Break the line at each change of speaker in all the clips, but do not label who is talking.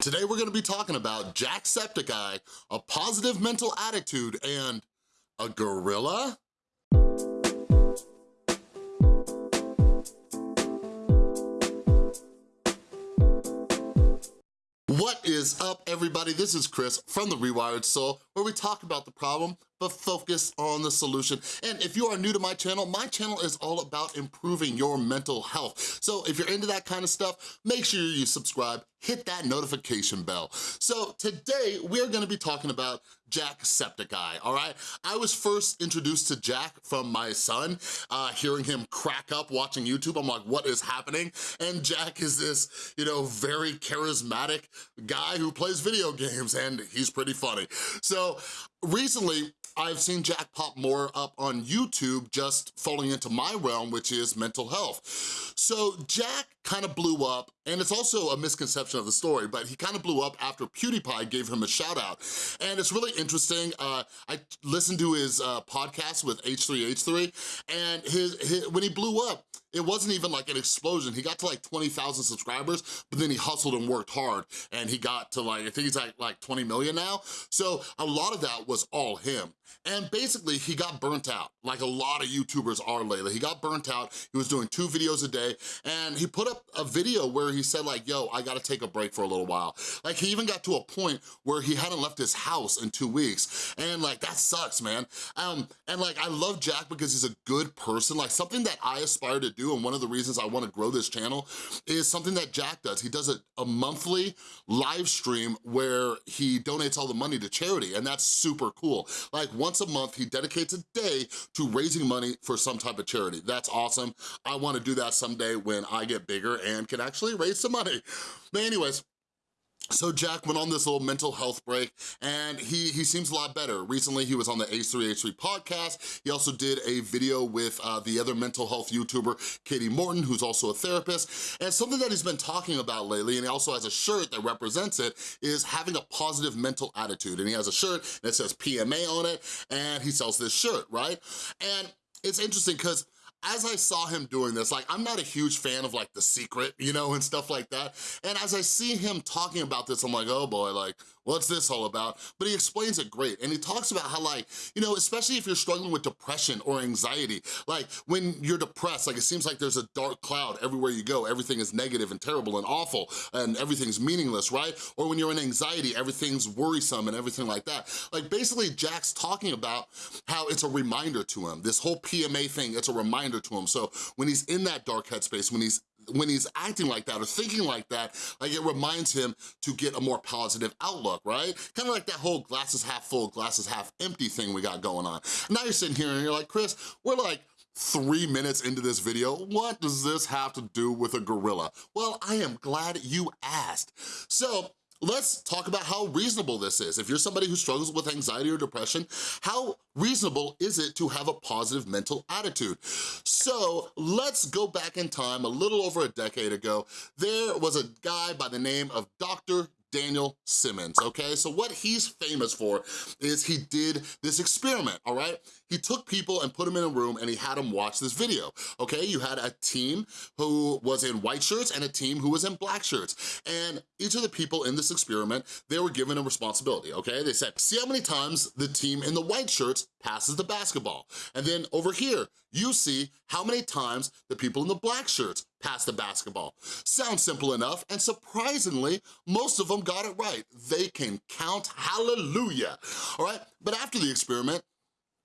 Today we're gonna be talking about Jacksepticeye, a positive mental attitude, and a gorilla? What is up, everybody? This is Chris from The Rewired Soul, where we talk about the problem, but focus on the solution. And if you are new to my channel, my channel is all about improving your mental health. So if you're into that kind of stuff, make sure you subscribe, hit that notification bell. So today, we're gonna be talking about Jack Jacksepticeye, all right? I was first introduced to Jack from my son, uh, hearing him crack up watching YouTube. I'm like, what is happening? And Jack is this, you know, very charismatic guy who plays video games, and he's pretty funny. So recently, I've seen Jack pop more up on YouTube just falling into my realm, which is mental health. So Jack kind of blew up, and it's also a misconception of the story, but he kind of blew up after PewDiePie gave him a shout out. And it's really interesting. Uh, I listened to his uh, podcast with H3H3, and his, his when he blew up, it wasn't even like an explosion. He got to like 20,000 subscribers, but then he hustled and worked hard and he got to like, I think he's like, like 20 million now. So a lot of that was all him. And basically he got burnt out, like a lot of YouTubers are lately. He got burnt out, he was doing two videos a day, and he put up a video where he said like, yo, I gotta take a break for a little while. Like he even got to a point where he hadn't left his house in two weeks. And like, that sucks, man. Um, and like, I love Jack because he's a good person. Like something that I aspire to do, and one of the reasons I wanna grow this channel, is something that Jack does. He does a, a monthly live stream where he donates all the money to charity, and that's super cool. Like once a month, he dedicates a day to raising money for some type of charity. That's awesome. I wanna do that someday when I get bigger and can actually raise some money. But anyways, so Jack went on this little mental health break and he, he seems a lot better. Recently, he was on the H3H3 podcast. He also did a video with uh, the other mental health YouTuber, Katie Morton, who's also a therapist. And something that he's been talking about lately, and he also has a shirt that represents it, is having a positive mental attitude. And he has a shirt that says PMA on it, and he sells this shirt, right? And it's interesting because as I saw him doing this, like I'm not a huge fan of like The Secret, you know, and stuff like that. And as I see him talking about this, I'm like, oh boy, like what's this all about? But he explains it great. And he talks about how like, you know, especially if you're struggling with depression or anxiety, like when you're depressed, like it seems like there's a dark cloud everywhere you go. Everything is negative and terrible and awful and everything's meaningless, right? Or when you're in anxiety, everything's worrisome and everything like that. Like basically Jack's talking about how it's a reminder to him. This whole PMA thing, it's a reminder to him. So when he's in that dark headspace, when he's when he's acting like that or thinking like that, like it reminds him to get a more positive outlook, right? Kind of like that whole glasses half full, glasses half empty thing we got going on. Now you're sitting here and you're like, Chris, we're like three minutes into this video, what does this have to do with a gorilla? Well, I am glad you asked. So let's talk about how reasonable this is. If you're somebody who struggles with anxiety or depression, how reasonable is it to have a positive mental attitude? So let's go back in time a little over a decade ago. There was a guy by the name of Dr. Daniel Simons, okay? So what he's famous for is he did this experiment, all right? He took people and put them in a room and he had them watch this video, okay? You had a team who was in white shirts and a team who was in black shirts. And each of the people in this experiment, they were given a responsibility, okay? They said, see how many times the team in the white shirts passes the basketball. And then over here, you see how many times the people in the black shirts pass the basketball. Sounds simple enough, and surprisingly, most of them got it right. They can count, hallelujah, all right? But after the experiment,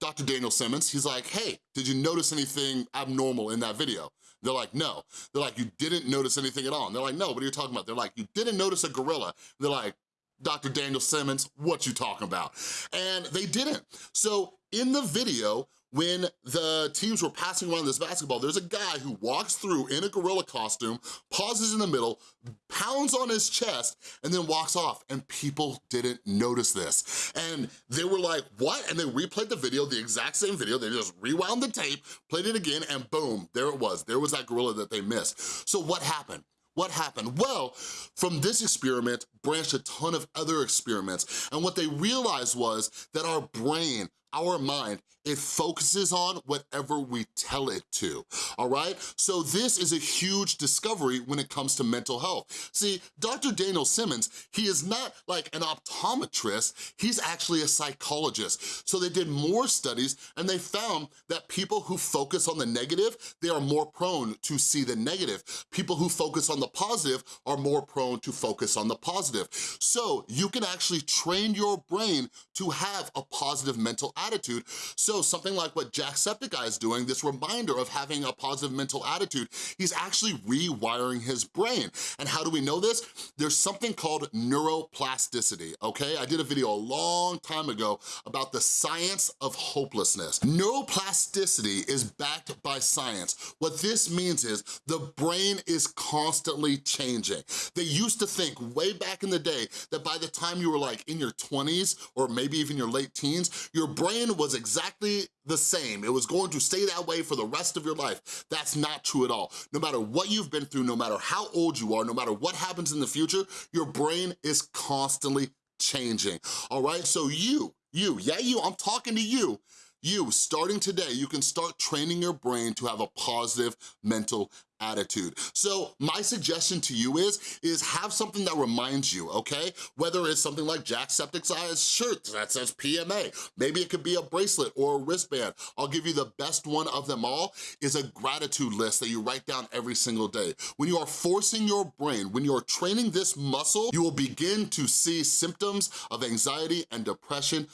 Dr. Daniel Simons, he's like, hey, did you notice anything abnormal in that video? They're like, no. They're like, you didn't notice anything at all. And they're like, no, what are you talking about? They're like, you didn't notice a gorilla. They're like, Dr. Daniel Simons, what you talking about? And they didn't. So in the video, when the teams were passing around this basketball, there's a guy who walks through in a gorilla costume, pauses in the middle, pounds on his chest, and then walks off, and people didn't notice this. And they were like, what? And they replayed the video, the exact same video, they just rewound the tape, played it again, and boom, there it was. There was that gorilla that they missed. So what happened? What happened? Well, from this experiment branched a ton of other experiments, and what they realized was that our brain our mind, it focuses on whatever we tell it to, all right? So this is a huge discovery when it comes to mental health. See, Dr. Daniel Simons, he is not like an optometrist, he's actually a psychologist. So they did more studies and they found that people who focus on the negative, they are more prone to see the negative. People who focus on the positive are more prone to focus on the positive. So you can actually train your brain to have a positive mental attitude. So something like what Jacksepticeye is doing, this reminder of having a positive mental attitude, he's actually rewiring his brain. And how do we know this? There's something called neuroplasticity, okay? I did a video a long time ago about the science of hopelessness. Neuroplasticity is backed by science. What this means is the brain is constantly changing. They used to think way back in the day that by the time you were like in your 20s or maybe even your late teens, your brain was exactly the same. It was going to stay that way for the rest of your life. That's not true at all. No matter what you've been through, no matter how old you are, no matter what happens in the future, your brain is constantly changing, all right? So you, you, yeah, you, I'm talking to you, you, starting today, you can start training your brain to have a positive mental attitude. So my suggestion to you is, is have something that reminds you, okay? Whether it's something like Jacksepticeye's shirt that says PMA, maybe it could be a bracelet or a wristband. I'll give you the best one of them all is a gratitude list that you write down every single day. When you are forcing your brain, when you're training this muscle, you will begin to see symptoms of anxiety and depression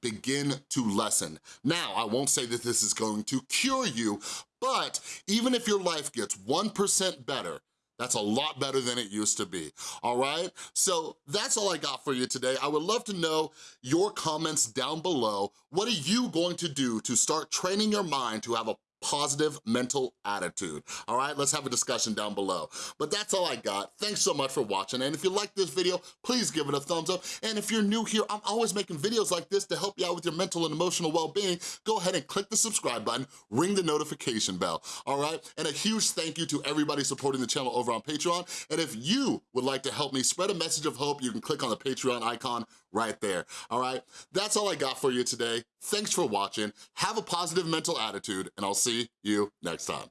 begin to lessen. Now, I won't say that this is going to cure you, but even if your life gets 1% better, that's a lot better than it used to be, all right? So that's all I got for you today. I would love to know your comments down below. What are you going to do to start training your mind to have a positive mental attitude. All right, let's have a discussion down below. But that's all I got. Thanks so much for watching. And if you like this video, please give it a thumbs up. And if you're new here, I'm always making videos like this to help you out with your mental and emotional well-being. Go ahead and click the subscribe button, ring the notification bell, all right? And a huge thank you to everybody supporting the channel over on Patreon. And if you would like to help me spread a message of hope, you can click on the Patreon icon right there, all right? That's all I got for you today. Thanks for watching. Have a positive mental attitude, and I'll see you next time.